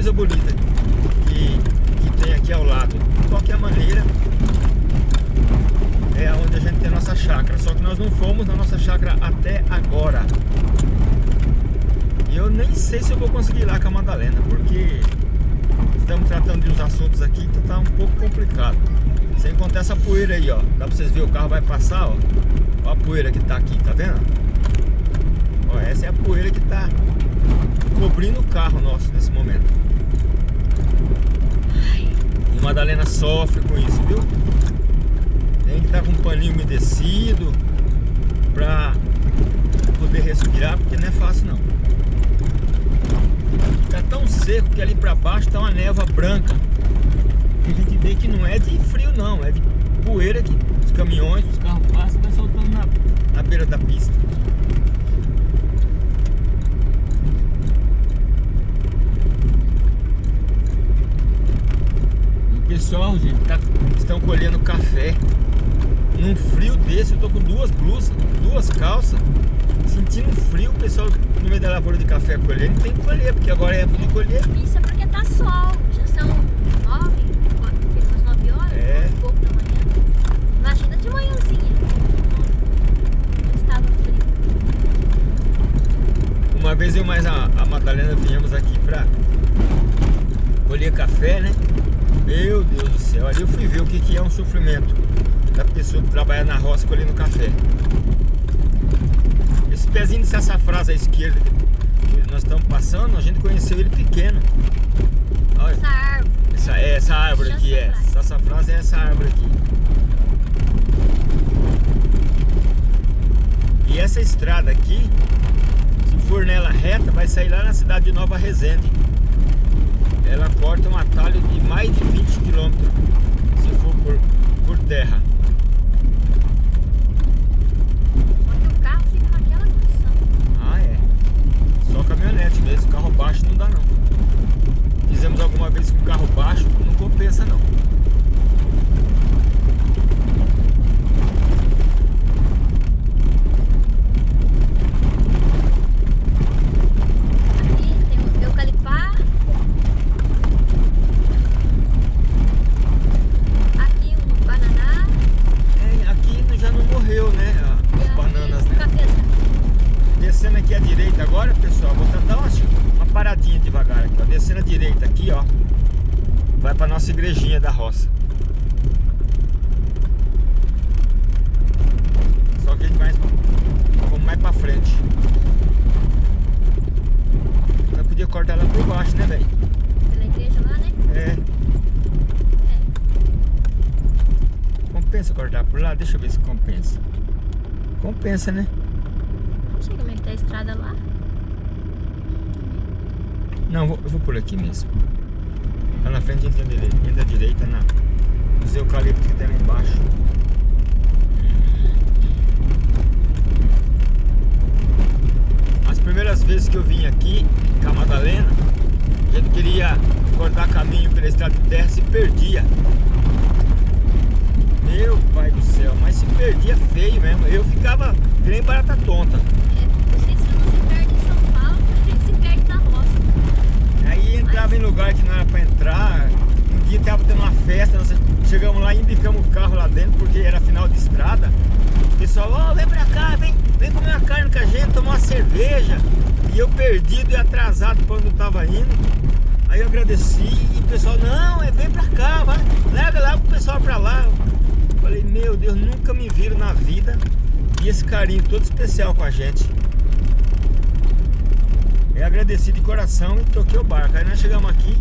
coisa bonita que, que tem aqui ao lado. De qualquer maneira, é onde a gente tem a nossa chácara. Só que nós não fomos na nossa chácara até agora. E eu nem sei se eu vou conseguir ir lá com a Madalena, porque estamos tratando de uns assuntos aqui que tá um pouco complicado. Sem contar essa poeira aí, ó. Dá pra vocês verem, o carro vai passar, ó. Ó a poeira que tá aqui, tá vendo? Ó, essa é a poeira que tá cobrindo o carro nosso nesse momento. Madalena sofre com isso, viu? Tem que estar tá com um paninho umedecido pra poder respirar, porque não é fácil não. Tá tão seco que ali pra baixo tá uma névoa branca. Que a gente vê que não é de frio não, é de poeira que os caminhões, os carros passam vai soltando na, na beira da pista. Pessoal, gente, tá, estão colhendo café. Num frio desse, eu tô com duas blusas, duas calças Sentindo frio, o pessoal no meio da lavoura de café colhendo Tem que colher, porque agora é época de colher. Isso é porque tá sol, já são nove, umas nove horas, é. um pouco da manhã. Imagina de manhãzinha Estava frio. Uma vez eu mais a, a Madalena viemos aqui pra colher café, né? Meu Deus do céu, ali eu fui ver o que, que é um sofrimento da pessoa que trabalha na roça colhendo café. Esse pezinho de sassafrás à esquerda que nós estamos passando, a gente conheceu ele pequeno. Olha, essa árvore. Essa, é, essa árvore aqui é. Sassafrás é essa árvore aqui. E essa estrada aqui, se for nela reta, vai sair lá na cidade de Nova Resende ela corta um atalho de mais de 20 km se for por, por terra. Só que o carro fica naquela condição. Ah, é. Só caminhonete mesmo, carro baixo não dá não. Fizemos alguma vez com carro baixo, não compensa não. Da roça. Só que a gente vai vamos mais pra frente. Eu podia cortar lá por baixo, né, velho? Pela igreja lá, né? É. é. Compensa cortar por lá? Deixa eu ver se compensa. Compensa, né? Não sei como é que tá a estrada lá. Não, eu vou por aqui mesmo. Frente direita, entra direita na, nos eucaliptos que tem lá embaixo. As primeiras vezes que eu vim aqui com a Madalena, a gente queria cortar caminho pela estrada de terra se perdia. Meu pai do céu, mas se perdia feio mesmo. Eu ficava que nem barata tonta. entrava em lugar que não era para entrar. Um dia tava tendo uma festa, nós chegamos lá e embicamos o carro lá dentro porque era final de estrada. O pessoal, ó, oh, vem pra cá, vem, vem comer uma carne com a gente, tomar uma cerveja. E eu perdido e atrasado quando eu tava indo. Aí eu agradeci e o pessoal, não, é vem pra cá, vai, leva lá o pessoal pra lá. Falei, meu Deus, nunca me viram na vida. E esse carinho todo especial com a gente. Agradecido de coração e toquei o barco. Aí nós chegamos aqui,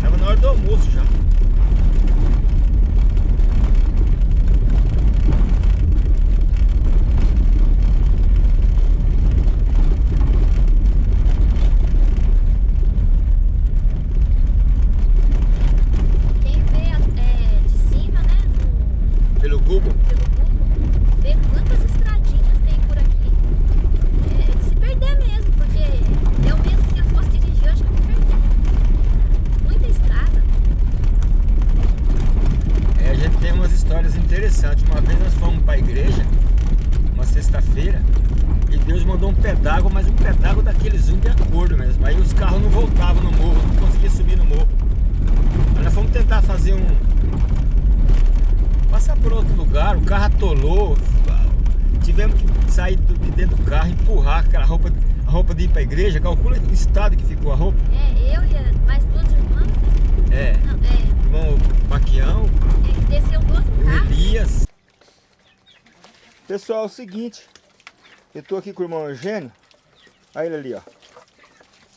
tava na hora do almoço já. fazer um... Passar por outro lugar, o carro atolou. Tivemos que sair de dentro do carro, empurrar aquela roupa, a roupa de ir pra igreja. Que ficou a roupa. É, eu e mais duas irmãs. É. Não, é. Irmão Maquião. É que desceu do outro carro. Elias. Pessoal, é o seguinte. Eu tô aqui com o irmão Eugênio. Olha ele ali, ó.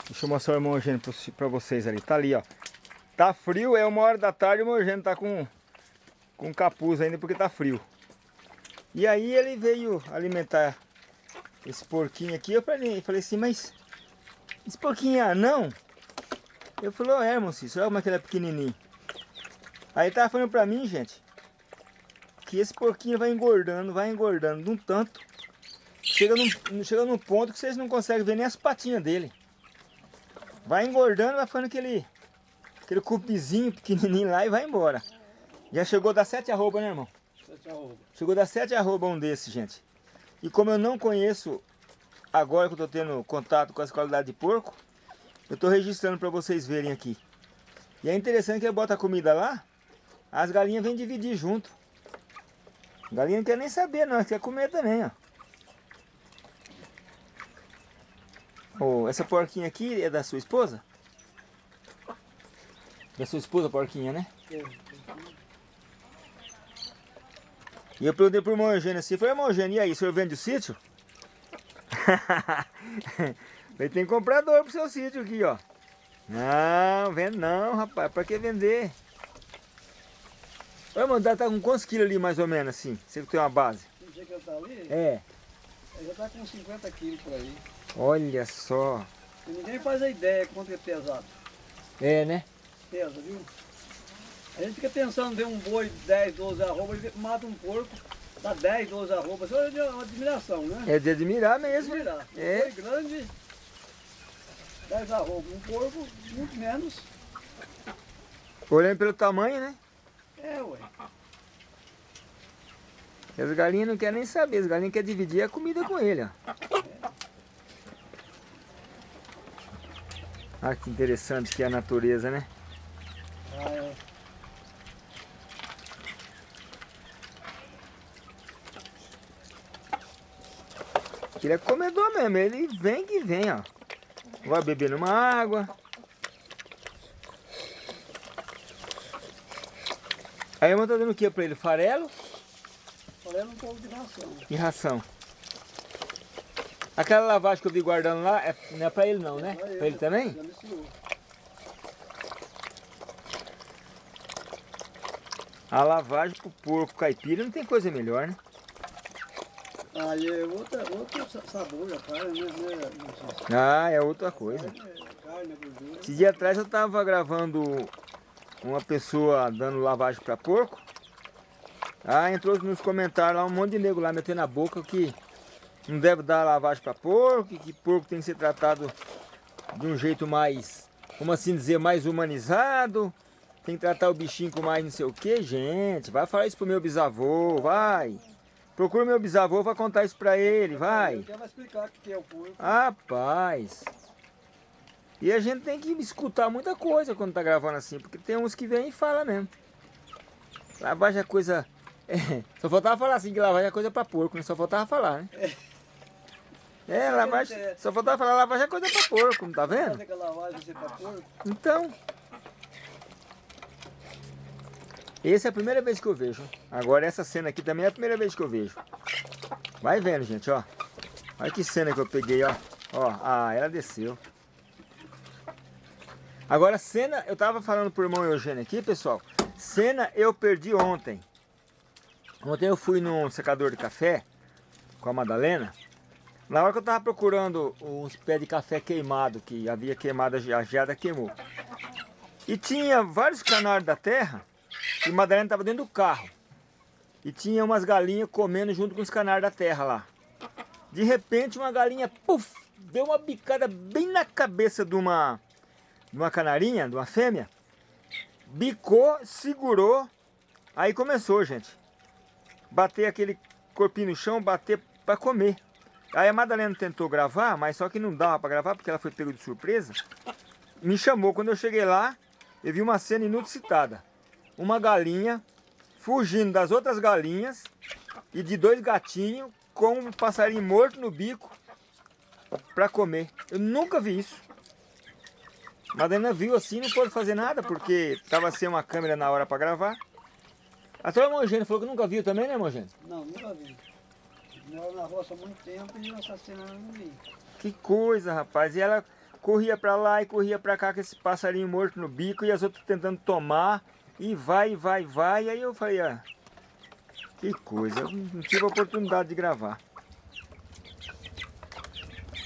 Deixa eu mostrar o irmão Eugênio pra- vocês ali. Tá ali, ó. Tá frio, é uma hora da tarde e o irmão Eugênio tá com, com capuz ainda porque tá frio. E aí ele veio alimentar esse porquinho aqui. Eu falei, falei assim, mas esse porquinho é anão? Eu falei, oh, é, irmão Cícero, olha como é que ele é pequenininho. Aí ele tava falando pra mim, gente, que esse porquinho vai engordando, vai engordando de um tanto. Chega num, chega num ponto que vocês não conseguem ver nem as patinhas dele. Vai engordando, vai ficando aquele, aquele cupizinho pequenininho lá e vai embora. Já chegou a dar sete arroba, né, irmão? Chegou a dar sete arroba um desse, gente. E como eu não conheço, agora que eu tô tendo contato com as qualidades de porco, eu tô registrando para vocês verem aqui. E é interessante que ele bota a comida lá, as galinhas vêm dividir junto. Galinha não quer nem saber não, quer comer também, ó. Ô, essa porquinha aqui é da sua esposa? Da sua esposa, porquinha, né? E eu perguntei pro irmão Eugênio assim, falei, irmão Eugênio, e aí, o senhor vende o sítio? Ele tem comprador pro seu sítio aqui, ó. Não, vende não, rapaz, pra que vender? Ô, irmão, tá com quantos quilos ali, mais ou menos, assim? Você que tem uma base. O dia que tá ali, É, ele já tá com 50 quilos por aí. olha só. E ninguém faz a ideia quanto é pesado. É, né? Pesa, viu? A gente fica pensando em um boi de 10, 12 arroba, ele mata um porco, dá 10, 12 arroba. Isso é uma admiração, né? É de admirar mesmo. Admirar. Um É. boi grande, 10 arroba. Um porco, muito menos. Olhando pelo tamanho, né? É, ué. E as galinhas não querem nem saber, as galinhas querem dividir a comida com ele, ó. Olha que interessante que é a natureza, né? Ah, é. Ele é comedor mesmo, ele vem que vem, ó. Vai beber uma água. Aí eu tá dando o que pra ele? Farelo Falando um pouco de ração. e ração. Aquela lavagem que eu vi guardando lá, é, não é pra ele não, né? Pra ele também? Já misturou. A lavagem pro porco caipira não tem coisa melhor, né? Aí é outra, outro sa- sabor da carne, né? né? Ah, é outra coisa. é. Esse dia atrás eu tava gravando uma pessoa dando lavagem para porco. Ah, entrou nos comentários lá um monte de nego lá metendo a boca que não deve dar lavagem para porco, que porco tem que ser tratado de um jeito mais, como assim dizer, mais humanizado. Tem que tratar o bichinho com mais não sei o que, gente. Vai falar isso pro meu bisavô, vai. Procura meu bisavô, vai contar isso pra ele, vai. Ele vai explicar o que é o porco. Rapaz. E a gente tem que escutar muita coisa quando tá gravando assim, porque tem uns que vêm e falam mesmo. Lavagem é coisa. é, só faltava falar assim que lavagem é coisa pra porco, né? Só faltava falar, né? É, lavagem. Só faltava falar lavagem é coisa pra porco, não tá vendo? Porco. Então. Essa é a primeira vez que eu vejo. Agora essa cena aqui também é a primeira vez que eu vejo. Vai vendo, gente, ó. Olha que cena que eu peguei, ó. Ó, ah, ela desceu. Agora, cena, eu tava falando pro irmão Eugênio aqui, pessoal. Cena eu perdi ontem. Ontem eu fui num secador de café com a Madalena. Na hora que eu tava procurando uns pés de café queimado, que havia queimado, a geada queimou. E tinha vários canários da terra, e Madalena estava dentro do carro. E tinha umas galinhas comendo junto com os canários da terra lá. De repente uma galinha, puf, deu uma bicada bem na cabeça de uma, de uma canarinha, de uma fêmea. Bicou, segurou, aí começou, gente. Bater aquele corpinho no chão, bater para comer. Aí a Madalena tentou gravar, mas só que não dava para gravar porque ela foi pega de surpresa. Me chamou, quando eu cheguei lá, eu vi uma cena inusitada. Uma galinha fugindo das outras galinhas e de dois gatinhos com um passarinho morto no bico para comer. Eu nunca vi isso. Madalena viu assim, não pôde fazer nada, porque estava sem uma câmera na hora para gravar. Até o Mongênio falou que nunca viu também, né, Mongênio? Não, nunca vi. Moro na roça há muito tempo e essa cena eu não vi. Que coisa, rapaz. E ela corria para lá e corria para cá com esse passarinho morto no bico e as outras tentando tomar. E vai, vai, vai. Aí eu falei, ah, que coisa. Não tive a oportunidade de gravar.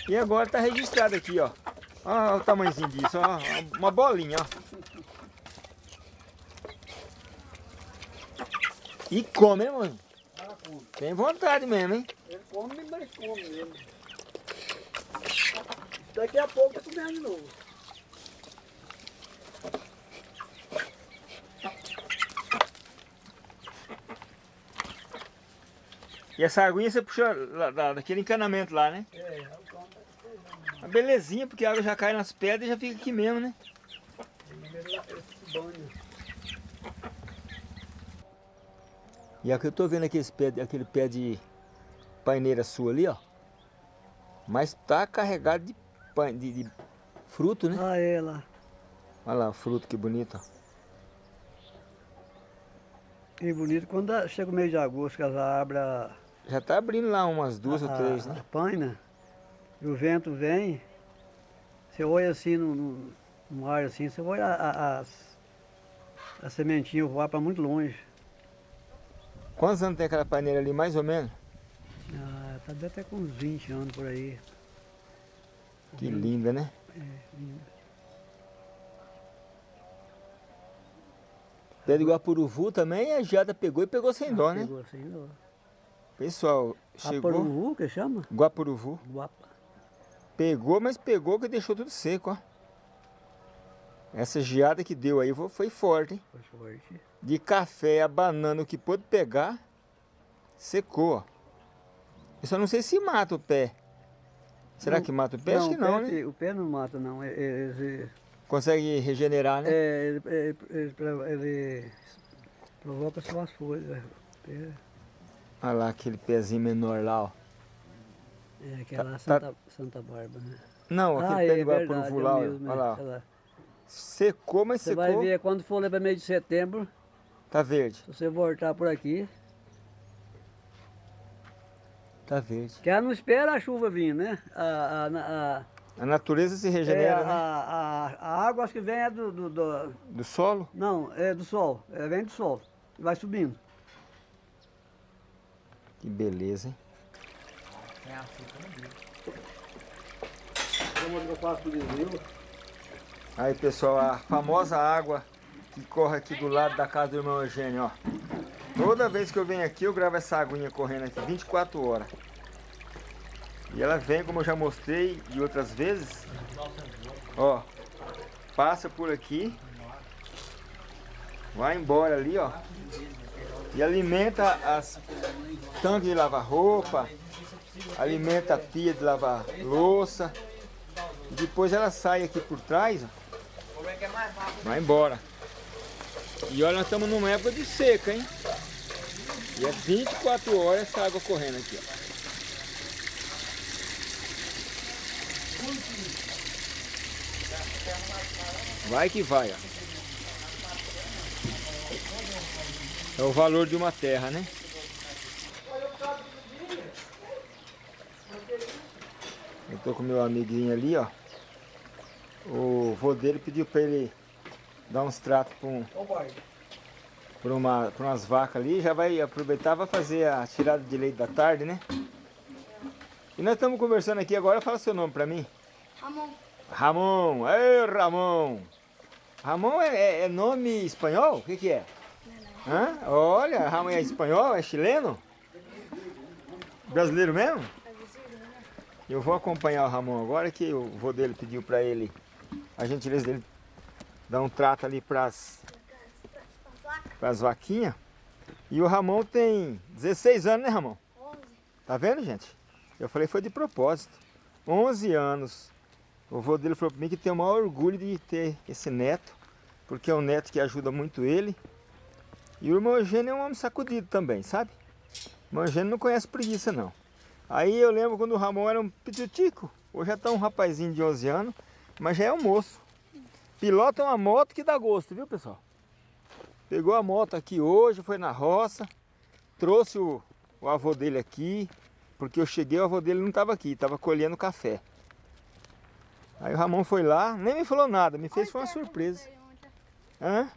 E agora tá registrado aqui, ó. Olha o tamanhozinho disso, ó. Uma bolinha, ó. E come, hein, mano? Tem vontade mesmo, hein? Ele come, mas come mesmo. Daqui a pouco tá comendo de novo. E essa aguinha você puxa lá, da- daquele encanamento lá, né? É, é tá Uma belezinha, porque a água já cai nas pedras e já fica aqui mesmo, né? E aqui eu tô vendo aquele pé, aquele pé de paineira sua ali, ó. Mas tá carregado de, de, de fruto, né? Ah, é lá. Olha lá o fruto, que bonito. ó. E bonito quando chega o mês de agosto, que as abrem a, Já tá abrindo lá umas duas ou a- três, a né? paina, e o vento vem, você olha assim no, no, no ar assim, você olha a, a, as, a sementinha voar para muito longe. Quantos anos tem aquela paineira ali, mais ou menos? Ah, tá até com uns 20 anos por aí. Que linda, né? É, lindo. Pé de Guapuruvu também, a geada pegou e pegou sem dó, né? Pegou assim, ó. Pessoal, chegou... Aparuvu, que chama? Guapuruvu. Guapa. Pegou, mas pegou que deixou tudo seco, ó. Essa geada que deu aí foi- forte, hein? Foi forte. De café a banana, o que pôde pegar, secou, ó. Eu só não sei se mata o pé. Será Não- que mata o pé? Acho que não, pé, né? O pé não mata, não. É- é- Ele, Consegue regenerar, né? é, ele, ele, ele- ele provoca só as folhas. Olha lá aquele pezinho menor lá, ó. é aquela Tá- Santa, Santa Bárbara, né? Não, aquele ah, pé é de verdade, Guapuruvu é olha é, lá. Secou, mas Você secou, vai ver, quando for lá para mês de setembro, tá verde. se você voltar por aqui, Tá verde. que ela não espera a chuva vir, né? A, a, a, A natureza se é, regenera, a, né? a, a água acho que vem é do, do, do- Do solo. Não, é do sol. É, vem do sol. Vai subindo. Que beleza, hein? Aí pessoal, a famosa água que corre aqui do lado da casa do irmão Eugênio, ó. Toda vez que eu venho aqui eu gravo essa aguinha correndo aqui, 24 horas. E ela vem, como eu já mostrei de outras vezes, ó, passa por aqui, vai embora ali, ó, e alimenta as tanques de lavar roupa, alimenta a pia de lavar louça, depois ela sai aqui por trás, ó, vai embora. E olha, nós estamos numa época de seca, hein? E é 24 horas essa água correndo aqui, ó. Vai que vai, ó. É o valor de uma terra, né? Eu tô com meu amiguinho ali, ó. O vô dele pediu pra ele dar uns tratos pra, um, pra, uma, pra umas vacas ali. Já vai aproveitar vai fazer a tirada de leite da tarde, né? E nós estamos conversando aqui agora. Fala seu nome pra mim. Ramon. Ramon. Ei, Ramon. Ramon é, é- é nome espanhol? O que que é? Hã? Olha, Ramon é espanhol? É chileno? Brasileiro mesmo? Eu vou acompanhar o Ramon agora que o vô dele pediu pra ele, a gentileza dele, dar um trato ali pras, pras vaquinhas. E o Ramon tem 16 anos, né Ramon? 11. Tá vendo, gente? Eu falei foi de propósito. 11 anos. O vô dele falou pra mim que tem o maior orgulho de ter esse neto, porque é um neto que ajuda muito ele. E o irmão Eugênio é um homem sacudido também, sabe? O irmão Eugênio não conhece preguiça não. Aí eu lembro quando o Ramon era um pitutico. Hoje já está um rapazinho de 11 anos, mas já é um moço. Pilota uma moto que dá gosto, viu pessoal? Pegou a moto aqui hoje, foi na roça, trouxe o, o avô dele aqui, porque eu cheguei, o avô dele não estava aqui, estava colhendo café. Aí o Ramon foi lá, nem me falou nada, me fez foi uma surpresa. Hã?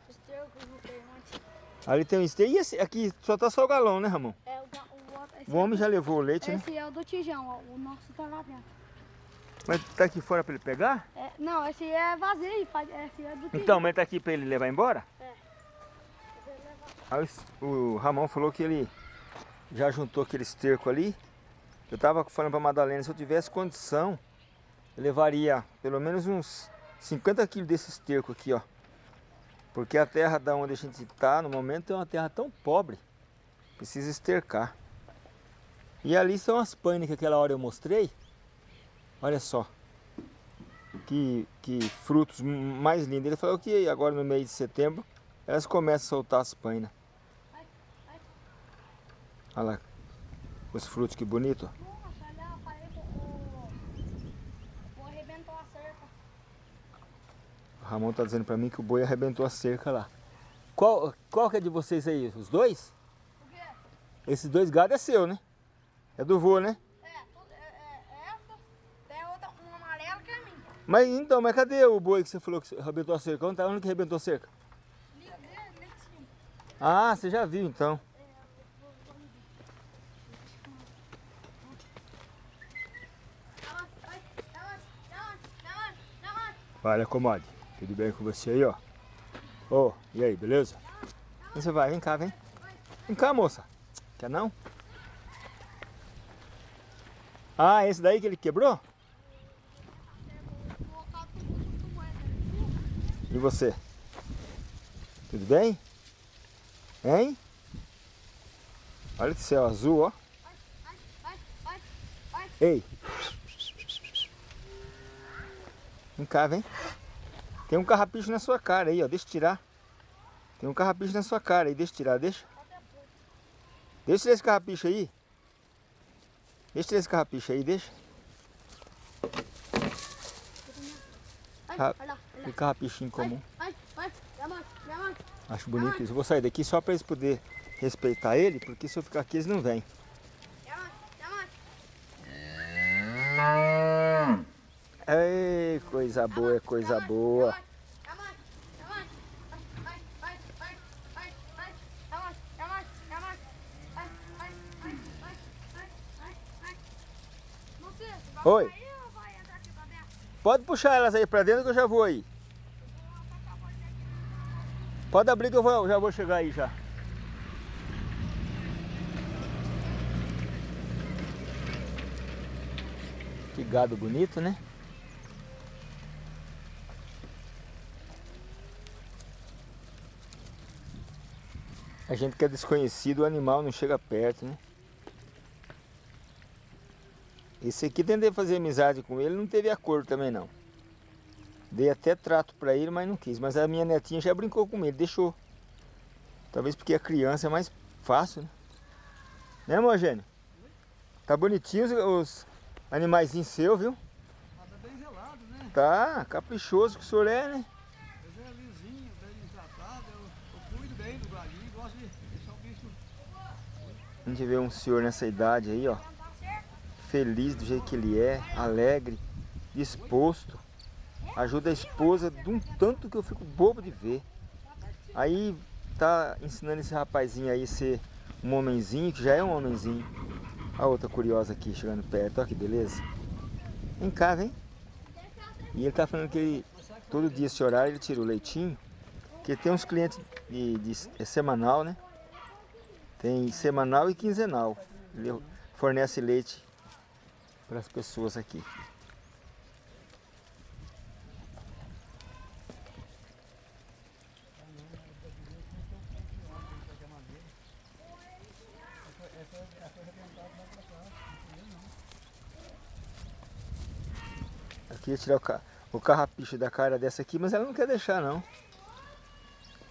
Ali tem um esteio. E esse aqui só tá só o galão, né, Ramon? É, o, o, o homem já levou o leite, esse né? Esse é o do tijão, ó. O nosso tá lá dentro. Mas tá aqui fora pra ele pegar? É, não, esse é vazio, esse é do tijão. Então, mas tá aqui pra ele levar embora? É. Aí o Ramon falou que ele já juntou aquele esterco ali. Eu tava falando pra Madalena, se eu tivesse condição, eu levaria pelo menos uns 50 quilos desse esterco aqui, ó. Porque a terra da onde a gente está no momento é uma terra tão pobre. Precisa estercar. E ali são as panes que aquela hora eu mostrei. Olha só. Que, que frutos mais lindos. Ele falou que agora no mês de setembro elas começam a soltar as painas. Olha lá. Os frutos que bonito. Ramon tá dizendo pra mim que o boi arrebentou a cerca lá. Qual, qual que é de vocês aí? Os dois? O quê? Esses dois gados é seu, né? É do vô, né? É, é, é essa. Tem outra, uma amarela que é minha. Mas então, mas cadê o boi que você falou que arrebentou a cerca? Onde, tá, onde que arrebentou a cerca? Ah, você já viu então. Vai, acomode. Tudo bem com você aí, ó? Ô, oh, e aí, beleza? Você vai? Vem cá, vem. Vem cá, moça. Quer não? Ah, esse daí que ele quebrou? E você? Tudo bem? Hein? Olha esse céu azul, ó. Ei! Vem cá, vem. Tem um carrapicho na sua cara aí, ó. Deixa eu tirar. Tem um carrapicho na sua cara aí. Deixa eu tirar, deixa. Deixa tirar esse carrapicho aí. Deixa tirar esse carrapicho aí, deixa. Que carrapichinho comum. Acho bonito isso. Eu vou sair daqui só para eles poderem respeitar ele, porque se eu ficar aqui eles não vêm. Ei, coisa boa, é coisa boa. Oi. Pode puxar elas aí pra dentro que eu já vou aí. Pode abrir que eu já vou chegar aí já. Que gado bonito, né? A gente que é desconhecido, o animal não chega perto, né? Esse aqui tentei fazer amizade com ele, não teve acordo também não. Dei até trato para ele, mas não quis. Mas a minha netinha já brincou com ele, deixou. Talvez porque a criança é mais fácil, né? Né, Mogênio? Tá bonitinho os, os animaizinhos seus, viu? Ah, tá bem gelado, né? Tá, caprichoso que o senhor é, né? Mas é lisinho, bem tratado, eu, eu cuido bem do galinho, gosto de deixar o bicho... A gente vê um senhor nessa idade aí, ó. Feliz do jeito que ele é, alegre, disposto. Ajuda a esposa de um tanto que eu fico bobo de ver. Aí tá ensinando esse rapazinho aí a ser um homenzinho, que já é um homenzinho. A outra curiosa aqui chegando perto, olha que beleza. Vem cá, vem. E ele tá falando que ele, todo dia esse horário ele tira o leitinho. Porque tem uns clientes de, de é semanal, né? Tem semanal e quinzenal. Ele fornece leite para as pessoas aqui. Aqui ia tirar o, ca... o carrapicho da cara dessa aqui, mas ela não quer deixar não.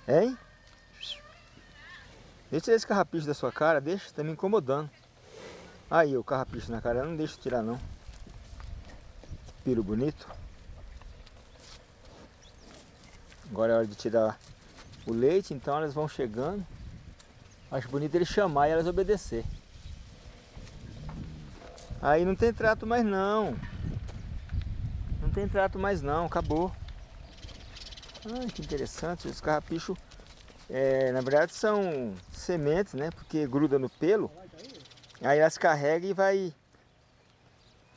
Hein? Deixa esse carrapicho da sua cara, deixa, tá me incomodando. Aí o carrapicho na cara, não deixa tirar não. Piro bonito. Agora é hora de tirar o leite, então elas vão chegando. Acho bonito ele chamar e elas obedecer. Aí não tem trato mais não. Não tem trato mais não, acabou. Ah, que interessante, os carrapichos, é, na verdade são sementes, né? Porque gruda no pelo. Aí elas carregam e vai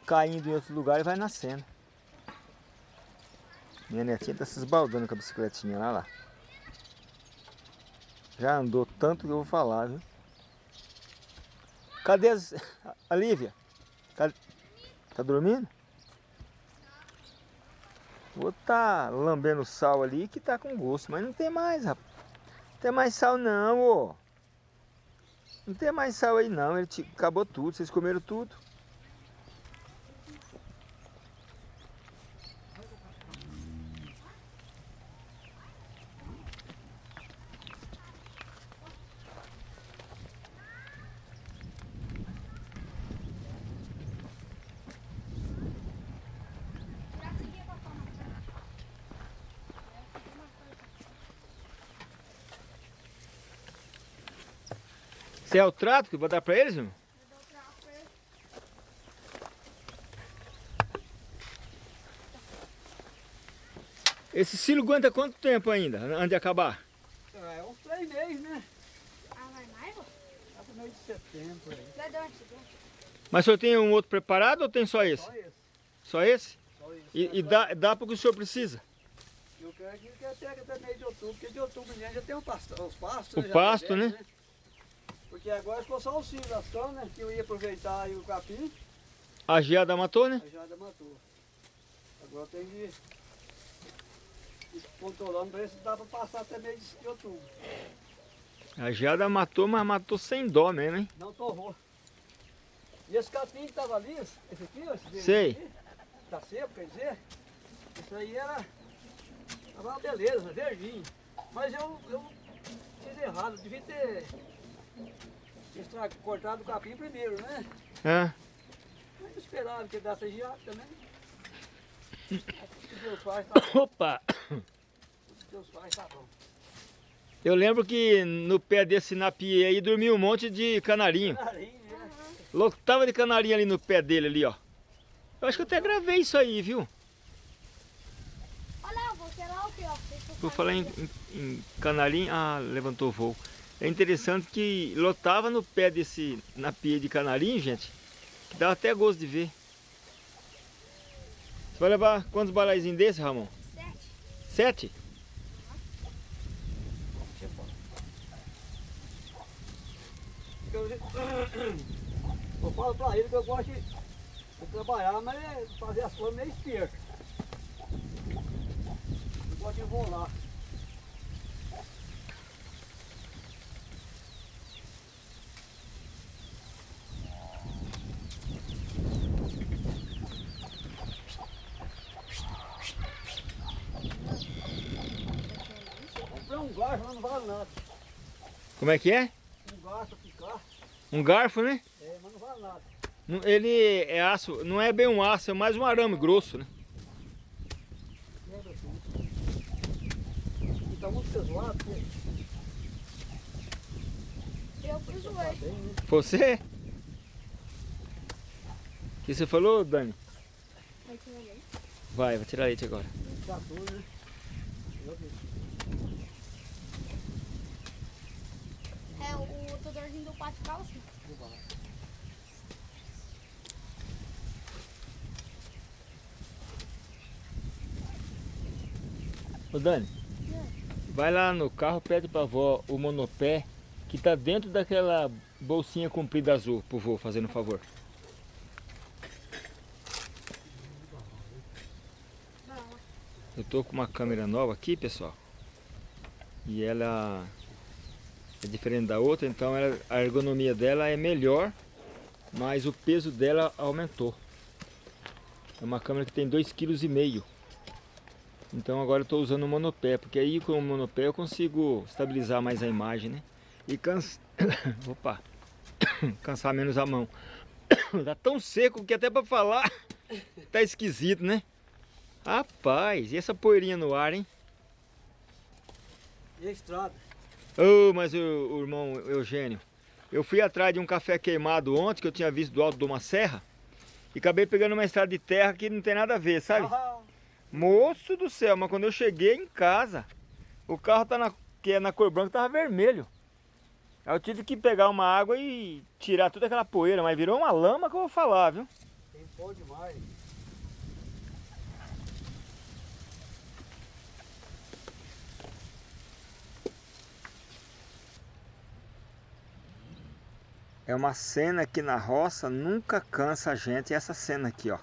caindo em outro lugar e vai nascendo. Minha netinha tá se esbaldando com a bicicletinha lá, lá. Já andou tanto que eu vou falar, viu? Cadê as... a Lívia? Tá, tá dormindo? Vou tá lambendo sal ali que tá com gosto, mas não tem mais, rapaz. Tem mais sal não, ô. Não tem mais sal aí não, ele te... acabou tudo, vocês comeram tudo. Você é o trato que eu vou dar pra eles, irmão? Esse silo aguenta quanto tempo ainda, antes de acabar? É uns três meses, né? Ah, vai mais, vô? Lá pro mês de setembro aí. Vai dar onde? Mas o senhor tem um outro preparado ou tem só esse? Só esse. Sá esse? Só esse. E, e dá, dá para o que o senhor precisa? Eu quero que que até até mês de outubro, porque de outubro já tem o pasto, os pastos. O já tá pasto, velho, né? Porque agora ficou só o canas, né? Que eu ia aproveitar aí o capim, A geada matou, né? a jada matou. Agora tem que ir controlando pra ver se dá pra passar até mês de outubro. A geada matou, mas matou sem dó mesmo, hein? Não torrou. E esse capim que tava ali, esse aqui, ó, esse Sei. aqui, tá seco, quer dizer, isso aí era, uma beleza, verdinho. Mas eu, eu fiz errado, devia ter extra, cortado o capim primeiro, né? É. Mas eu esperava que desse também. Que Deus faz, tá bom. Opa! Tá bom. Eu lembro que no pé desse napiê aí dormia um monte de canarinho. Carinho, né? Lotava de canarinho ali no pé dele ali, ó. Eu acho que eu até gravei isso aí, viu? Olha lá, sei lá o que, ó. Fazer falar em, em, em canarinho, ah, levantou o voo. É interessante que lotava no pé desse napiê de canarinho, gente, que dava até gosto de ver. Você vai levar quantos balaizinhos desse, Ramon? Sete. Sete? Eu, falo pra ele que eu gosto de, trabalhar, mas fazer as coisas meio esperto. Eu gosto de enrolar. Um garfo, mas não vale nada. Como é que é? Um garfo picar, Um garfo, né? é, mas não vale nada. Ele é aço, não é bem um aço, é mais um arame grosso, né? Quebra tudo. E tá muito pesado, pô. Eu fiz o Tá bem, né? Você? O que você falou, Dani? Vai tirar ele. Vai, vai tirar leite agora. Tá tudo, né? Eu vi. É o todorzinho do pátio calça. Ô Dani, vai lá no carro, pede pra avó o monopé que tá dentro daquela bolsinha comprida azul, pro vô, fazendo um favor. Eu tô com uma câmera nova aqui, pessoal. E ela é diferente da outra, então ela- a ergonomia dela é melhor, mas o peso dela aumentou. É uma câmera que tem 2,5 kg. Então agora eu estou usando o monopé, porque aí com o monopé eu consigo estabilizar mais a imagem, né? E cansa... Opa! Cansar menos a mão. Tá tão seco que até para falar tá esquisito, né? Rapaz, e essa poeirinha no ar, hein? E a estrada? Ô, oh, mas o, o, irmão Eugênio, eu fui atrás de um café queimado ontem que eu tinha visto do alto de uma serra e acabei pegando uma estrada de terra que não tem nada a ver, sabe? Ah. Moço do céu, mas quando eu cheguei em casa, o carro tá na, que é na cor branca tava vermelho. Aí eu tive que pegar uma água e tirar toda aquela poeira, mas virou uma lama que eu vou falar, viu? Tem demais. É uma cena que na roça nunca cansa a gente. essa cena aqui, ó.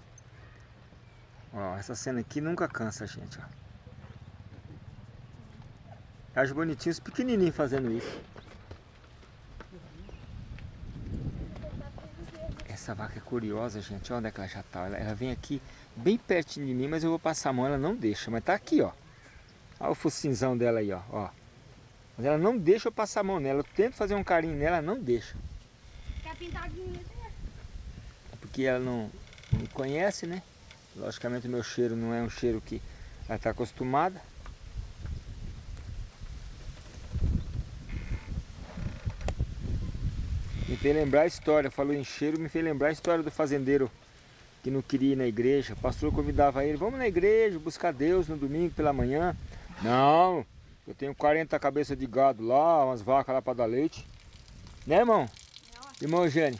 Ó, essa cena aqui nunca cansa a gente, ó. Acho bonitinho os pequenininhos fazendo isso. Essa vaca é curiosa, gente. Olha onde é que ela já tá. Ela, ela, vem aqui bem pertinho de mim, mas eu vou passar a mão, ela não deixa. Mas tá aqui, ó. Olha o focinzão dela aí, ó. ó. Mas ela não deixa eu passar a mão nela. Eu tento fazer um carinho nela, ela não deixa. Mim, É porque ela não me conhece, né? Logicamente o meu cheiro não é um cheiro que ela está acostumada. Me fez lembrar a história, falou em cheiro, me fez lembrar a história do fazendeiro que não queria ir na igreja. O pastor convidava ele, vamos na igreja buscar Deus no domingo pela manhã. Não, eu tenho 40 cabeças de gado lá, umas vacas lá para dar leite. Né, irmão? Irmão Eugênio?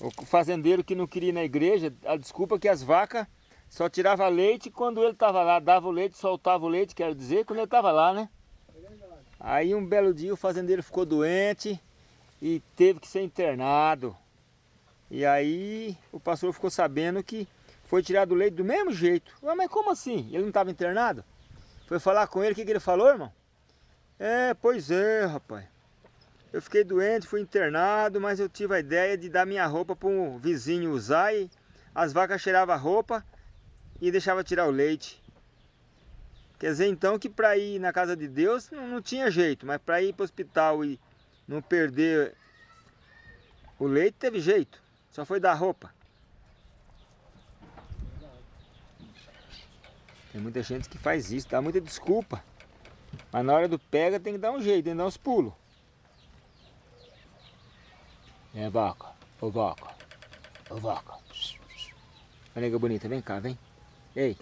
O fazendeiro que não queria ir na igreja, a desculpa é que as vacas só tirava leite quando ele estava lá, dava o leite, soltava o leite, quero dizer, quando ele estava lá, né? Aí um belo dia o fazendeiro ficou doente, e teve que ser internado. E aí o pastor ficou sabendo que foi tirado o leite do mesmo jeito. Ué, mas como assim? Ele não estava internado? Foi falar com ele, o que, que ele falou, irmão? É, pois é, rapaz. Eu fiquei doente, fui internado, mas eu tive a ideia de dar minha roupa para um vizinho usar e as vacas cheiravam a roupa e deixava tirar o leite. Quer dizer então que para ir na casa de Deus não, não tinha jeito, mas para ir para o hospital e não perder o leite teve jeito, só foi dar roupa. Tem muita gente que faz isso, dá muita desculpa. Mas na hora do pega tem que dar um jeito, tem que dar uns pulos. É vaca, ô vaca, ô vaca. Olha que bonita, vem cá, vem. Ei,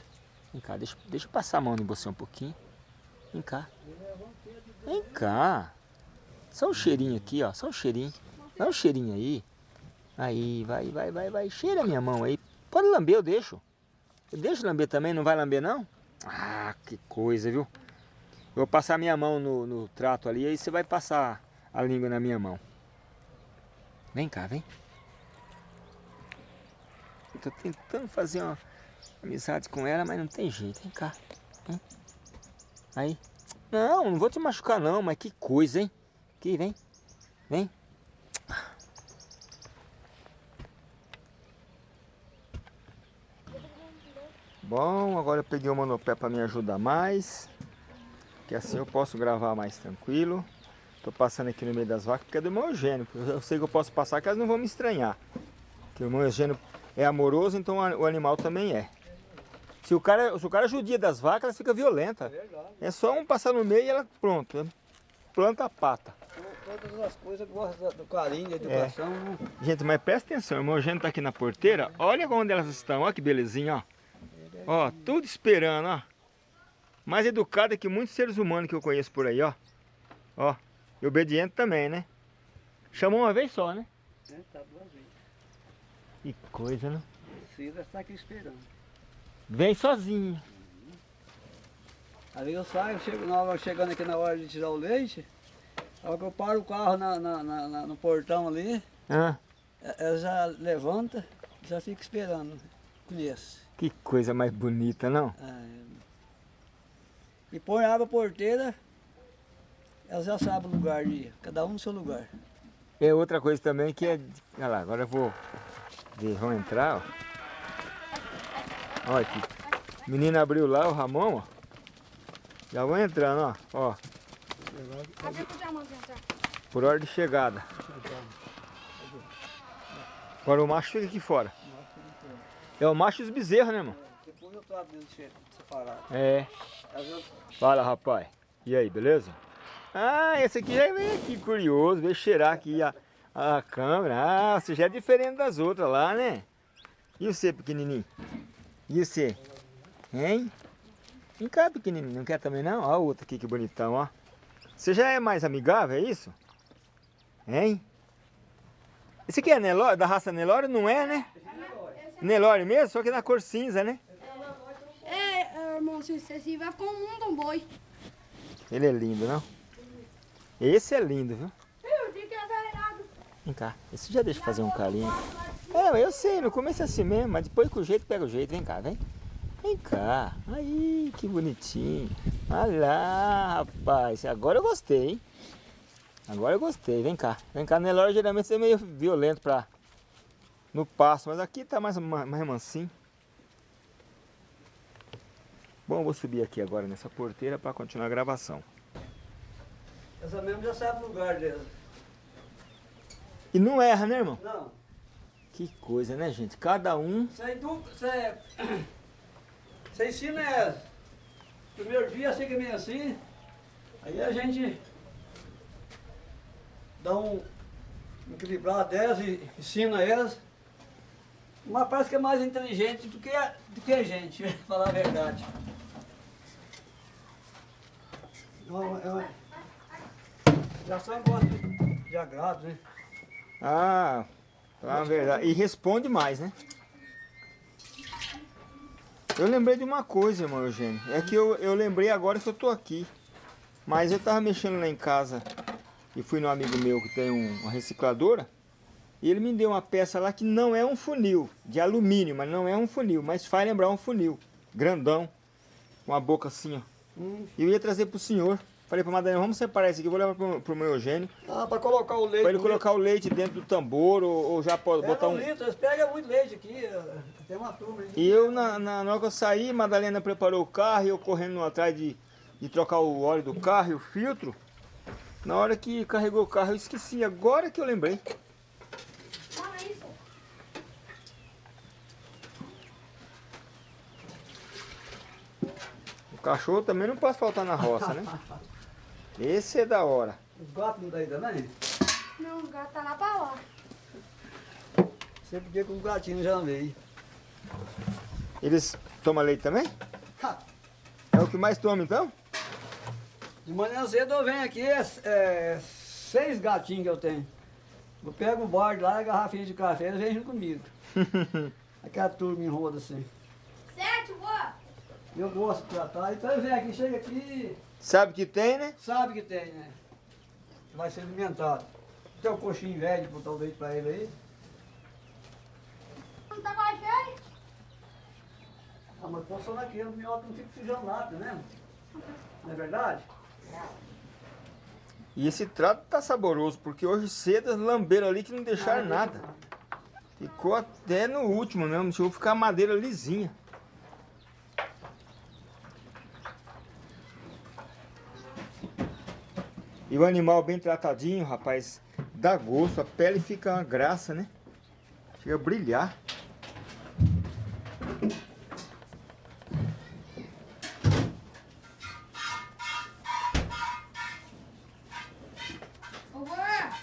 vem cá, deixa, deixa eu passar a mão no você um pouquinho. Vem cá. Vem cá. Só um cheirinho aqui, ó. Só um cheirinho. Dá um cheirinho aí. Aí, vai, vai, vai, vai. Cheira a minha mão aí. Pode lamber, eu deixo. Eu deixo lamber também, não vai lamber não? Ah, que coisa, viu? Eu vou passar minha mão no, no trato ali, aí você vai passar a língua na minha mão. Vem cá, vem. Eu tô tentando fazer uma amizade com ela, mas não tem jeito. Vem cá. Vem. Aí. Não, não vou te machucar não, mas que coisa, hein? Aqui, vem. Vem. Bom, agora eu peguei o monopé para me ajudar mais. Que assim eu posso gravar mais tranquilo. Tô passando aqui no meio das vacas porque é do irmão Eugênio. Eu sei que eu posso passar que elas não vão me estranhar. Que o irmão Eugênio é amoroso, então o animal também é. Se o cara, se o cara judia das vacas, ela fica violenta. É só um passar no meio e ela pronto. Planta a pata todas as coisas gostam do carinho, da educação. É. Gente, mas presta atenção, o irmão Eugênio tá aqui na porteira, olha onde elas estão, olha que belezinha, ó. Ó, tudo esperando, ó. Mais educada que muitos seres humanos que eu conheço por aí, ó. Ó, e obediente também, né? Chamou uma vez só, né? É, tá duas vezes. Que coisa, né? Precisa estar aqui esperando. Vem sozinho. Uhum. Aí eu saio, chego na hora, chegando aqui na hora de tirar o leite, a hora que eu paro o carro na, na, na, no portão ali, ah. ela já levanta, já fica esperando. Conheço. Que coisa mais bonita, não? É. E põe água porteira, ela já sabe o lugar de cada um no seu lugar. É outra coisa também que é... Olha lá, agora eu vou vamos entrar, ó. Olha aqui. O menino abriu lá, o Ramon, ó. Já vou entrando, ó. ó. Por hora de chegada. Agora o macho fica aqui fora. É o macho e os bezerros, né, irmão? Depois eu trato dele separado. É. Fala, rapaz. E aí, beleza? Ah, esse aqui já veio aqui curioso, veio cheirar aqui a, a câmera. Ah, você já é diferente das outras lá, né? E você, pequenininho? E você? Hein? Vem cá, pequenininho. Não quer também não? Olha o outro aqui, que bonitão, ó. Você já é mais amigável, é isso? Hein? Esse aqui é Nelore, da raça Nelore? Não é, né? Nelore mesmo, só que na cor cinza, né? É, irmão, se você vai ficar um mundo um boi. Ele é lindo, não? Esse é lindo, viu? É. Vem cá, esse já deixa eu fazer um carinho. É, eu sei, no começo é assim mesmo, mas depois com o jeito pega o jeito. Vem cá, vem. Vem cá. Aí, que bonitinho. Olha lá, rapaz. Agora eu gostei, hein? Agora eu gostei. Vem cá. Vem cá. Nelore geralmente é meio violento pra... No passo, mas aqui tá mais, mais mansinho. Bom, eu vou subir aqui agora nessa porteira para continuar a gravação. Essa mesmo já sabe o lugar dela. E não erra, né, irmão? Não. Que coisa, né, gente? Cada um... Você, você, você ensina ela. Primeiro dia fica meio assim. Aí a gente dá um equilibrar delas e ensina elas. Mas parece que é mais inteligente do que a, do que a gente, falar a verdade. Não, é, já só gosta de, de agrado, né? Ah, a verdade. E responde mais, né? Eu lembrei de uma coisa, irmão Eugênio. É que eu, eu lembrei agora que eu tô aqui. Mas eu tava mexendo lá em casa e fui no amigo meu que tem um, uma recicladora. E ele me deu uma peça lá que não é um funil, de alumínio, mas não é um funil, mas faz lembrar um funil, grandão, com a boca assim, ó. Hum. E eu ia trazer pro senhor. Falei pra Madalena, vamos separar esse aqui, vou levar pro, pro meu Eugênio. Ah, pra colocar o leite. Pra ele colocar o leite dentro do tambor, ou, ou já pode botar um... litro, eles pegam muito leite aqui, tem uma turma aí. E eu, na, na, na hora que eu saí, Madalena preparou o carro, e eu correndo atrás de, de trocar o óleo do carro e o filtro. Na hora que carregou o carro, eu esqueci, agora que eu lembrei. Cachorro também não pode faltar na roça, né? Esse é da hora. Os gatos não daí também? Não, o gato tá lá pra lá. Sempre que com o gatinho já veio. Eles tomam leite também? É o que mais toma então? De manhã cedo eu venho aqui, é, é, seis gatinhos que eu tenho. Eu pego o borde lá, a garrafinha de café, eles vêm junto comigo. Aquela turma em roda assim. Sete, boa! Eu gosto de tratar. Então vem aqui, chega aqui. Sabe que tem, né? Sabe que tem, né? Vai ser alimentado. Tem um coxinho velho, botar o leite pra ele aí. Não tá mais cheio? Ah, mas posso só naquele, o minhoto não fica sujando nada, né? Não é verdade? E esse trato tá saboroso, porque hoje cedo as lamberam ali que não deixaram nada. Ficou até no último mesmo, deixou ficar a madeira lisinha. E o animal bem tratadinho, rapaz, dá gosto, a pele fica uma graça, né? Chega a brilhar.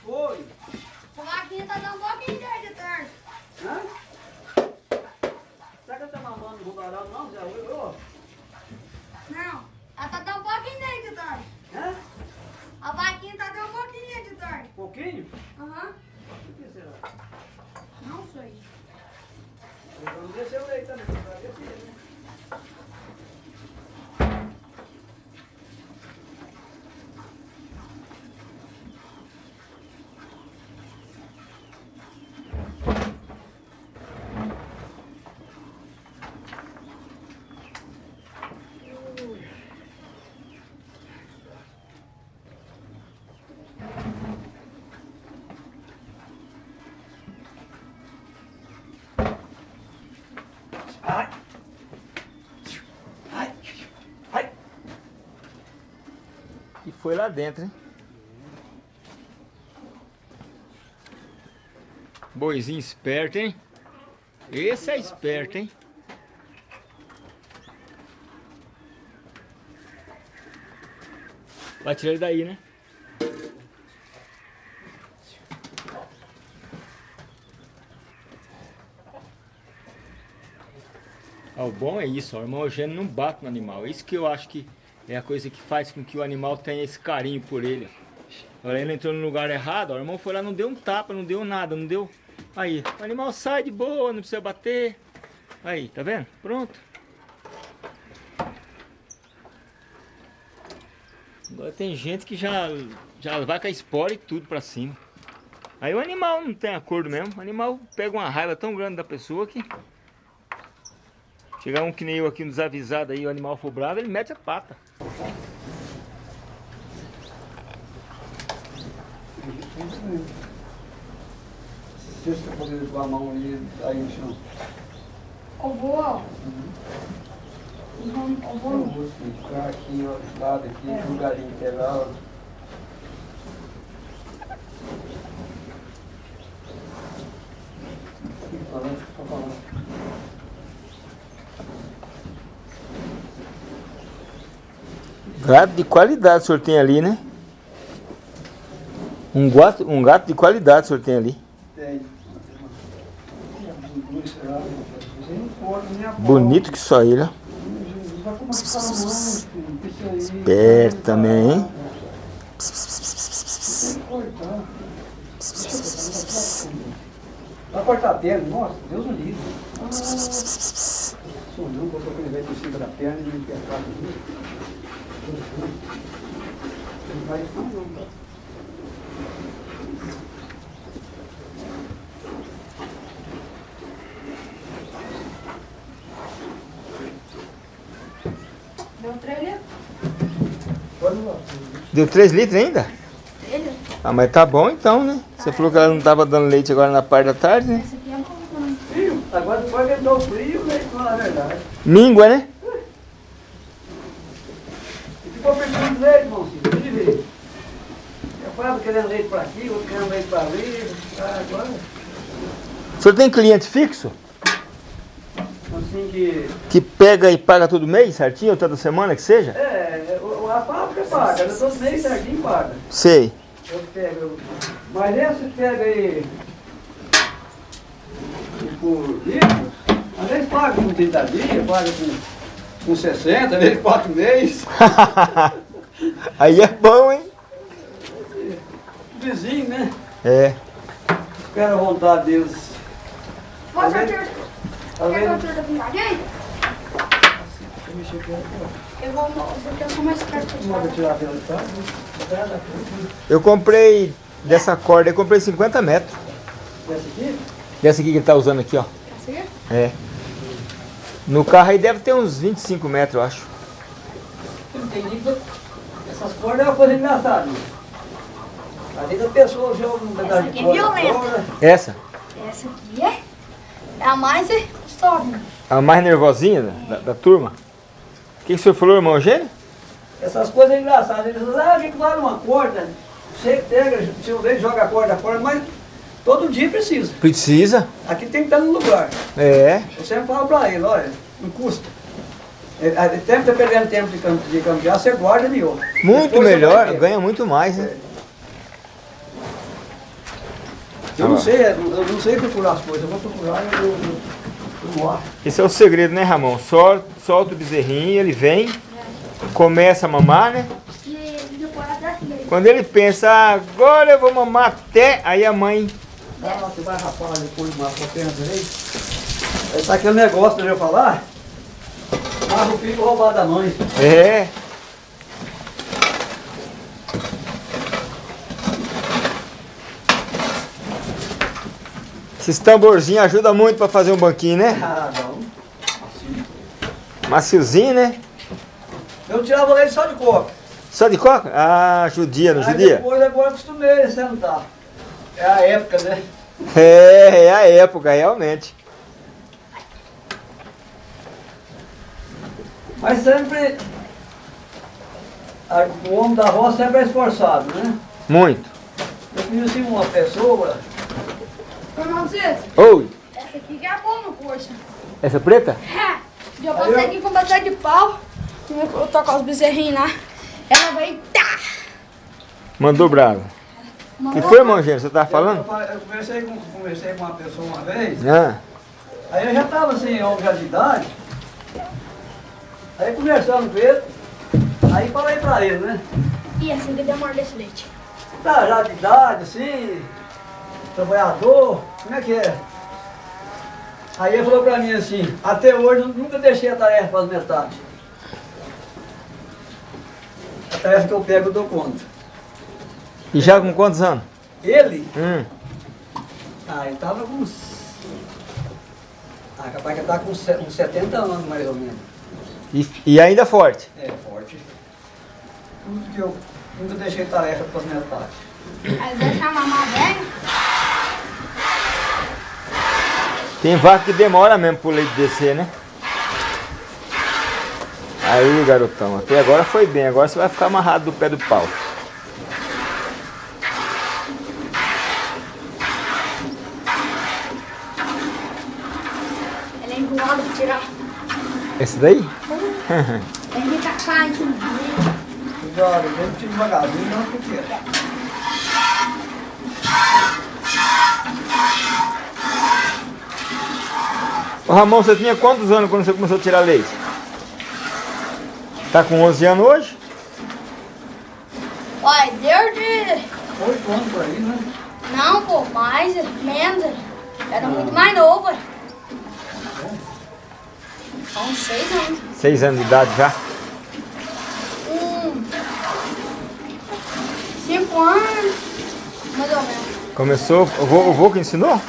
Oi. O vaquinha tá dando um pouquinho de tarde. Hã? Será que ela tá mamando no rubarão não, Zé? Ô, Não, ela tá dando um pouquinho de tarde. Hã? A vaquinha tá dando um pouquinho de tarde. Pouquinho? Aham. O que será? Não sei. Eu não desceu o leite também, vai descer, né? Ai! Ai! Ai! E foi lá dentro, hein? Boizinho esperto, hein? Esse é esperto, hein? Vai tirar ele daí, né? Ah, o bom é isso, ó, o irmão Eugênio não bate no animal. Isso que eu acho que é a coisa que faz com que o animal tenha esse carinho por ele. Olha, ele entrou no lugar errado, ó, o irmão foi lá, não deu um tapa, não deu nada, não deu... Aí, o animal sai de boa, não precisa bater. Aí, tá vendo? Pronto. Agora tem gente que já, já vai com a espora e tudo pra cima. Aí o animal não tem acordo mesmo. O animal pega uma raiva tão grande da pessoa que... Chegar um que nem eu aqui, um desavisado aí, o animal for bravo, ele mete a pata. Se você poder com a mão ali, aí no chão. Eu vou, ó. Eu vou, eu Eu vou. ficar aqui, ó, do lado aqui, É. lugarinho que é lá, ó. Fica falando, fica falando. Gato de qualidade o senhor tem ali, né? Um gato, um gato de qualidade o senhor tem ali. Tem. Bonito que só ele, ó. Esperto também, hein? Vai cortar a perna, nossa, Deus o livre. Ah, Sumiu, botou aquele velho por cima da perna e me Deu trailer? Pode lá. Deu 3 litros ainda? Ah, mas tá bom então, né? Você falou que ela não tava dando leite agora na parte da tarde, né? Essa aqui é bom agora depois que entrou o frio, veio com a verdade. Míngua, né? Ficou perdendo de leite, irmãozinho, ver. Eu falava querendo leite para aqui, outro querendo leite para ali. Ah, agora, O senhor tem cliente fixo? assim que... Que pega e paga todo mês, certinho, ou toda semana que seja? É, o- a fábrica paga, eu todo mês certinho paga. Sei. Eu pego, mas esse pega aí por litro, às vezes paga com 30 dias, paga com, com 60, às vezes 4 meses. Aí é bom, hein? Vizinho, né? É. Espera a vontade deles. Tá a vendo? torta? Tá Quer a vendo? torta com gagueira? Eu vou, porque eu sou mais perto pela tá? Eu comprei dessa corda, eu comprei 50 metros. Essa aqui? Dessa aqui que ele tá usando aqui, ó. Essa aqui? É. No carro aí deve ter uns 25 metros, eu acho. Essas cordas é uma coisa engraçada. Às vezes a pessoa joga um pedaço aqui de é corda violenta. fora. Essa? Essa aqui é, é a mais custosa. A mais nervosinha da, da, da turma. O que, que o senhor falou, irmão Eugênio? Essas coisas engraçadas. Eles dizem, ah, a gente vale uma corda. Você pega, se vez joga a corda fora, mas todo dia precisa. Precisa. Aqui tem que estar no lugar. É. Eu sempre falo pra ele, olha, não custa. É, é, Tempo tá perdendo tempo de, de campear, você guarda de outro. Muito Depois melhor, ganha muito mais, né? Eu não sei, eu não sei procurar as coisas, eu vou procurar e eu, eu, eu mostro. Esse é o segredo, né, Ramon? Sol, solta o bezerrinho, ele vem, começa a mamar, né? E. Quando ele pensa, "Ah, agora eu vou mamar até, aí a mãe. Ah, você vai rapar depois uma potência aí. Esse tá aquele negócio que eu ia falar. Mas o roubado da mãe. É. Esses tamborzinhos ajudam muito pra fazer um banquinho, né? Ah, não. Maciozinho, né? Eu tirava leite só de coca. Só de coca? Ah, judia, não Aí judia? depois agora acostumei a sentar. É a época, né? É, é a época, realmente. Mas sempre. o homem da roça sempre é esforçado, né? Muito. Eu conheci uma pessoa, Malcito, Oi. essa aqui que é a boa no coxa. Essa preta? É, já passei aqui com bastante de pau. Eu tocar os bezerrinhos lá. Ela vai. Tá! Mandou bravo. Que foi, irmão Gênero? Você tava Eu, falando? fa- eu conversei, com, conversei com uma pessoa uma vez, Ah, aí eu já estava assim, já de idade, aí conversando com ele, aí falei pra ele, né? E assim que demora desse leite. Tá já de idade, assim, trabalhador, como é que é? Aí ele falou pra mim assim, até hoje eu nunca deixei a tarefa para metade. A tarefa que eu pego eu dou conta. E já com quantos anos? Ele, Hum. ah, ele tava com uns. Ah, capaz que ele tá com uns se- uns 70 anos mais ou menos. E, e ainda forte. É, forte. Tudo que eu nunca deixei tarefa para metade. Aí deixa a mamar velho. Tem vaca que demora mesmo pro leite descer, né? Aí, garotão, até agora foi bem. Agora você vai ficar amarrado do pé do pau. Ela é enrolada pra tirar. Esse daí? Aqui no meio. Cuidado, tive devagarzinho, não porque. Ô Ramon, você tinha quantos anos quando você começou a tirar leite? Tá com 11 anos hoje? Olha, desde. Oito anos por aí, né? Não, pô, mais, menos. Era muito mais novo. Só uns seis anos. 6 anos de idade já? Um. Cinco anos. Mais ou menos. Começou, o vô, o vô que ensinou?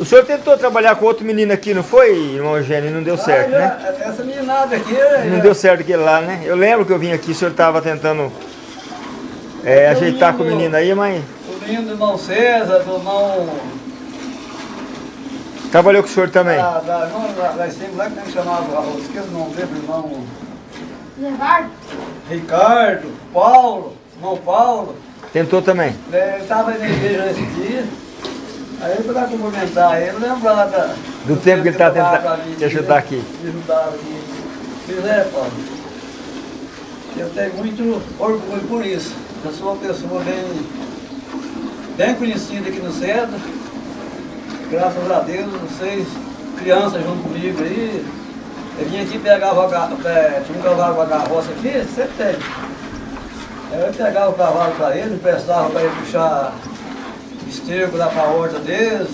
O senhor tentou trabalhar com outro menino aqui, não foi, irmão Eugênio? E não deu certo, Ah, né? Essa meninada aqui. Não já- deu certo aquele lá, né? Eu lembro que eu vim aqui, o senhor estava tentando é, ajeitar com o menino aí, mas O menino do irmão César, do irmão. Trabalhou com o senhor também. Da, da, não, da, da sempre lá que que chamava, eu esqueço o nome dele, irmão. Levar? Ricardo, Paulo, irmão Paulo. Tentou também. né, Ele estava na igreja nesse dia. Aí eu fui lá cumprimentar ele, lembra lá da, Do tempo que ele tá trabalhava tentando te ajudar aqui. Me ajudava aqui. Fiz, é, Paulo. Eu tenho muito orgulho por isso. Eu sou uma pessoa bem, bem conhecida aqui no centro. Graças a Deus, vocês, crianças junto comigo aí. Eu vim aqui pegar o é, tinha um cavalo com a carroça aqui, sempre tem. Aí eu pegava o cavalo para ele, emprestava para ele puxar esterco lá para a horta deles.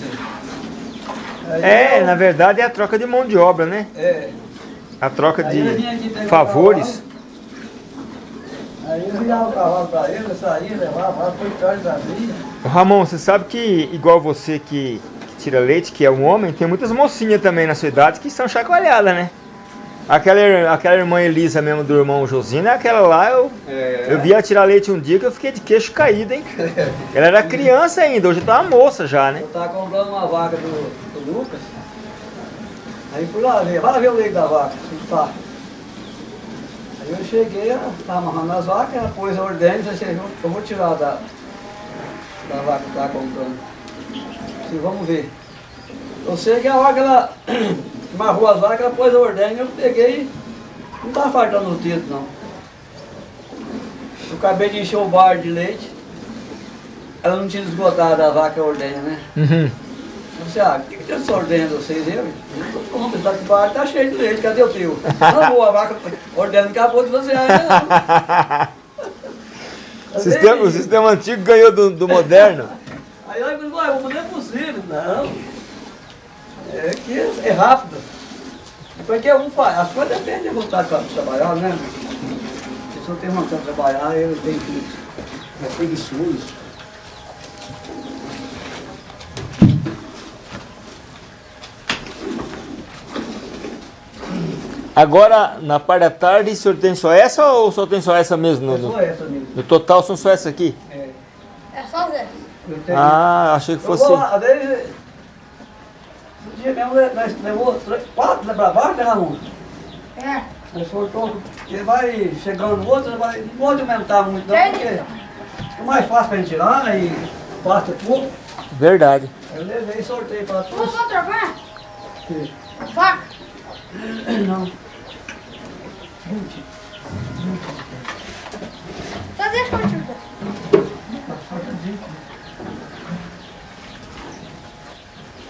Aí É, eu- na verdade é a troca de mão de obra, né? É. A troca Aí de favores. Aí eu virava o cavalo para ele, eu saía, levava, foi tarde da. Ô, Ramon, você sabe que, igual você que tira leite, que é um homem, tem muitas mocinhas também na sua idade que são chacoalhadas, né? Aquela, aquela irmã Elisa mesmo do irmão Josino, aquela lá, eu, É. eu vi ela tirar leite um dia que eu fiquei de queixo caído, hein? Ela era criança ainda, hoje tá uma moça já, né? Eu tava comprando uma vaca do, do Lucas. Aí fui lá ver, vai lá ver o leite da vaca, se tá. Aí eu cheguei, ela tava amarrando as vacas, ela pôs a ordem e assim, eu vou tirar da, da vaca que tava comprando. Disse, vamos ver. Eu sei que a vaca, ela amarrou as vacas, ela pôs a ordem, eu peguei, não tava faltando os dedos não. Eu acabei de encher o bar de leite, ela não tinha esgotado a vaca a ordenha, né? Uhum. Eu disse, ah, o que, que tem essa ordenha de vocês aí? Eu não tá de bar, tá cheio de leite, cadê o teu? Não, boa, a vaca ordenha acabou de você ainda O não. sistema, o sistema antigo ganhou do, do moderno. Aí eu disse, vai, não é possível, não. É que é rápido. Porque um faz, as coisas dependem de vontade para trabalhar, né? Se pessoa tem vontade de trabalhar, ele tem que. É preguiçoso. Agora, na parte da tarde, o senhor tem só essa ou só tem só essa mesmo? É só essa mesmo. no total são só essa aqui? Ah, achei que Eu fosse. vou lá, vezes. Um dia mesmo nós levou três- quatro né, pra baixo, né, Ramon? É. Nós soltou, ele vai chegando no outro, vai, não pode aumentar muito não, porque. É mais fácil pra gente tirar e passa tudo. Verdade. Eu levei e sorteio para Vamos todos. só trocar? Faca? Não. Tá deixa eu.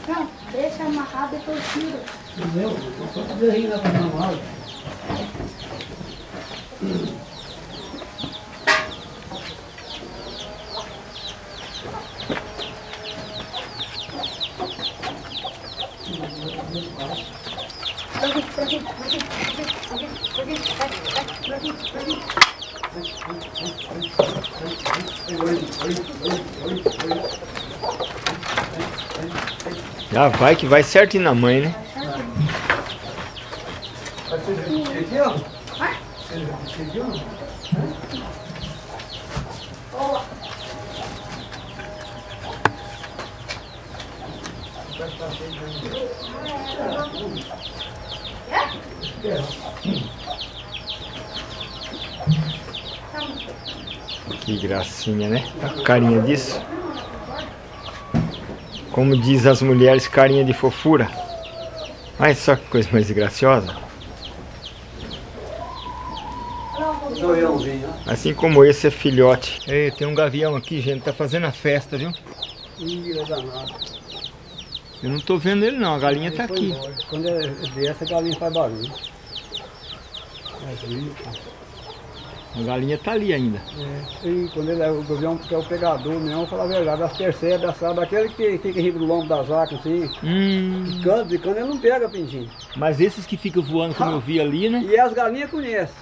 Não, deixa amarrado e eu tiro. Meu, eu só podia rir lá pra mamar. Pra aqui, pra aqui, pra aqui, pra aqui, pra aqui, pra aqui, vai, vai, pra aqui, pra aqui. Já vai que vai certinho na mãe, né? Que gracinha, né? A carinha disso. Como diz as mulheres, carinha de fofura. Olha só que coisa mais graciosa. Assim como esse é filhote. Ei, tem um gavião aqui, gente. Tá fazendo a festa, viu? Ih, é danado. Eu não tô vendo ele não. A galinha tá aqui. embora. Quando é dessa, a galinha faz barulho. Mas, ih, A galinha tá ali ainda. É, e quando ele é o gavião que é o pegador mesmo, falar a verdade, as percebes, sabe, aquele que fica rindo do lombo das vacas assim, Hum, picando, picando, ele não pega pintinho. mas esses que ficam voando, como eu vi ali, né? E as galinhas conhecem.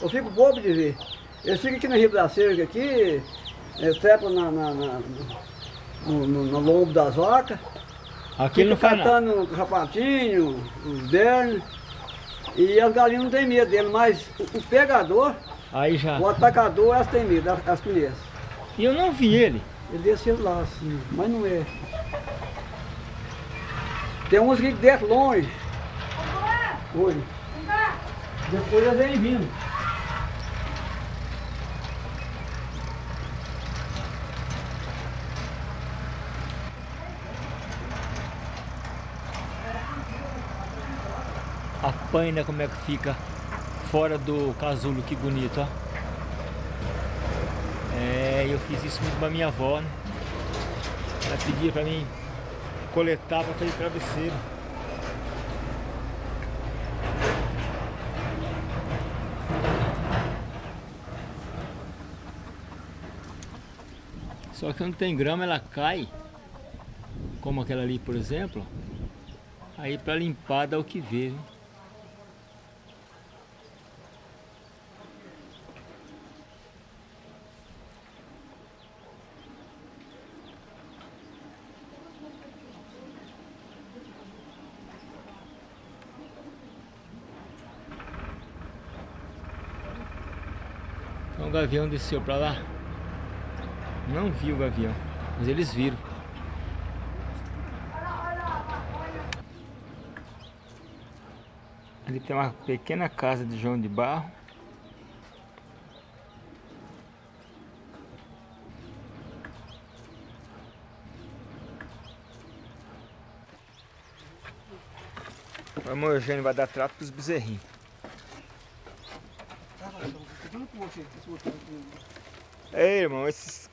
Eu fico bobo de ver. Eles ficam aqui na riba da cerca aqui, trepam na, na, na- no, no- no lombo das vacas, Aqui ele não faz nada. catando o rapatinho, os dernos, e as galinhas não têm medo dele, mas o, o pegador, Aí já. o atacador, elas têm medo, elas, elas conhecem. E eu não vi ele. Ele desceu lá assim, mas não é. Tem uns que descem longe. Oi. Depois eles vêm vindo. A paina como é que fica fora do casulo, que bonito, ó. É, eu fiz isso muito pra minha avó, né? Ela pedia pra mim coletar pra fazer travesseiro. Só que quando tem grama ela cai, como aquela ali, por exemplo. Aí pra limpar dá o que ver, viu? Gavião desceu pra lá. Não vi o gavião, mas eles viram. Ali tem uma pequena casa de João de Barro. O irmão Eugênio vai dar trato pros bezerrinhos. Ei, irmão, esses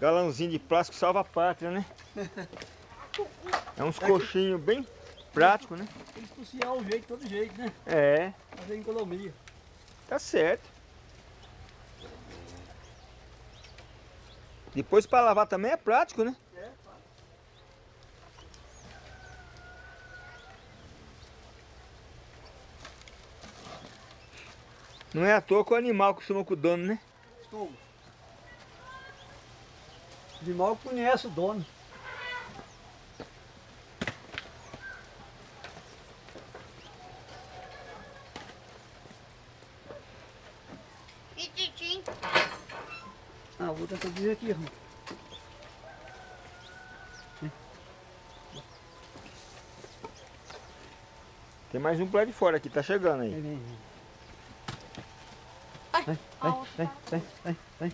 galãozinhos de plástico salva a pátria, né? É uns coxinhos bem práticos, né? Tem que cozinhar o jeito, todo jeito, né? É, Fazer economia. tá certo. Depois para lavar também é prático, né? Não é à toa que o animal costuma com o dono, né? Como? De mal conhece o dono. E Titim? Ah, vou tentar dizer aqui, irmão. Tem mais um pro lado de fora aqui, tá chegando aí. Vem, vem. Ai, Vem, vem, vem, vem, vem.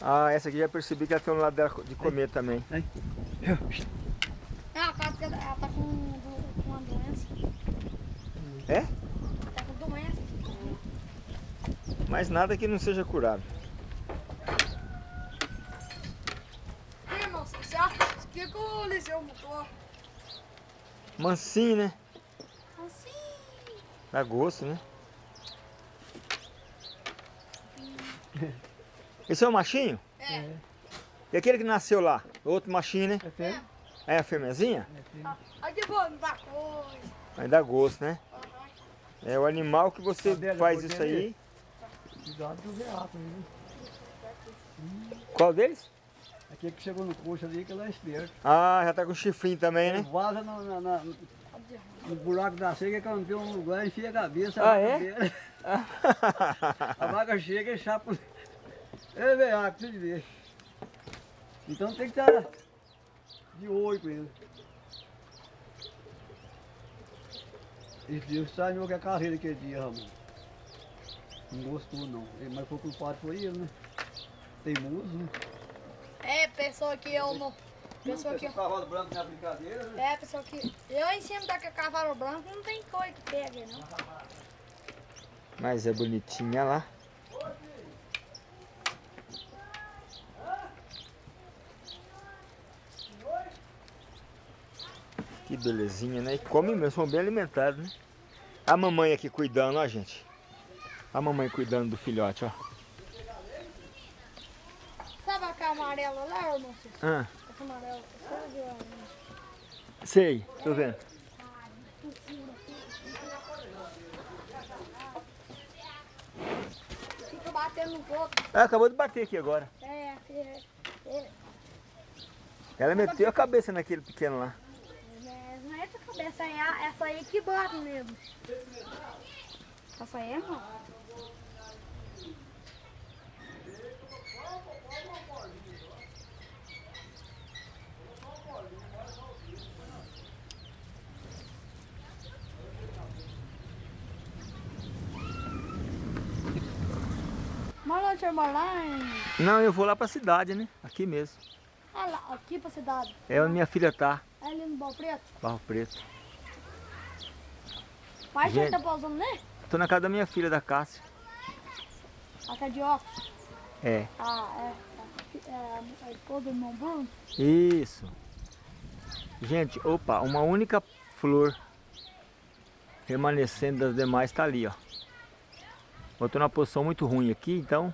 Ah, essa aqui já percebi que ela tem um lado dela de comer também. Aí. Ah, cara, ela ela tá com, do- com uma doença. É? Tá com doença. Mas nada que não seja curado. Irmão, você acha o que, que o botou? Mansinho, né? Assim. Dá gosto, né? Esse é o machinho? É. E aquele que nasceu lá? O outro machinho, né? É fêmea? É a fêmeazinha? É fêmea. Ai, que bom, dá coisa. Aí dá gosto, né? Aham. É o animal que você Cadê ela? faz isso aí. Cuidado do veaco, viu? Qual deles? Aquele que chegou no coxo ali, que ela é esperto. Ah, já tá com chifrinho também, Ele né? vaza no, na- na- no buraco da seca, que não tem um lugar, enfia a cabeça. Ah, a é? A vaca chega e chapa. É veaco, de ver. Então tem que estar de olho com ele. Esse dia estranhou que a carreira aquele dia, Ramon. Não gostou não. Ele- Mas foi culpado foi ele, né? Teimoso, né? É, pessoa que eu não. Pessoa que. Cavalo branco na brincadeira, né? É, pessoa que. Eu em cima daquele cavalo branco não tem coisa que pega, não. Mas é bonitinha lá. Que belezinha, né? E come mesmo, são bem alimentados, né? A mamãe aqui cuidando, ó, gente. A mamãe cuidando do filhote, ó. Sabe aquela amarela lá, irmão? Ah, Essa amarela. Você viu ela? Sei, tô vendo. Fica batendo nos outros. Ah, acabou de bater aqui agora. É, é, é, Ela meteu a cabeça naquele pequeno lá. é, não é essa cabeça, é essa aí que bate mesmo. Essa aí é não Não, eu vou lá pra cidade, né? Aqui mesmo. Ah lá, aqui pra cidade. É onde minha filha tá, É ali no Bal Preto. Barro Preto. Você Gente. tá pausando, né? Tô na casa da minha filha, da Cássia. A de óculos. É, Ah, é. É a esposa do irmão Bruno. isso. Gente, opa, uma única flor remanescendo das demais tá ali, ó. Eu tô numa posição muito ruim aqui, então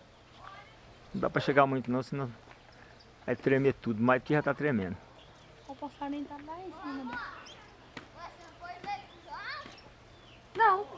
não dá pra chegar muito não, senão vai tremer tudo, mas aqui já tá tremendo. O passarinho tá lá em cima. Não.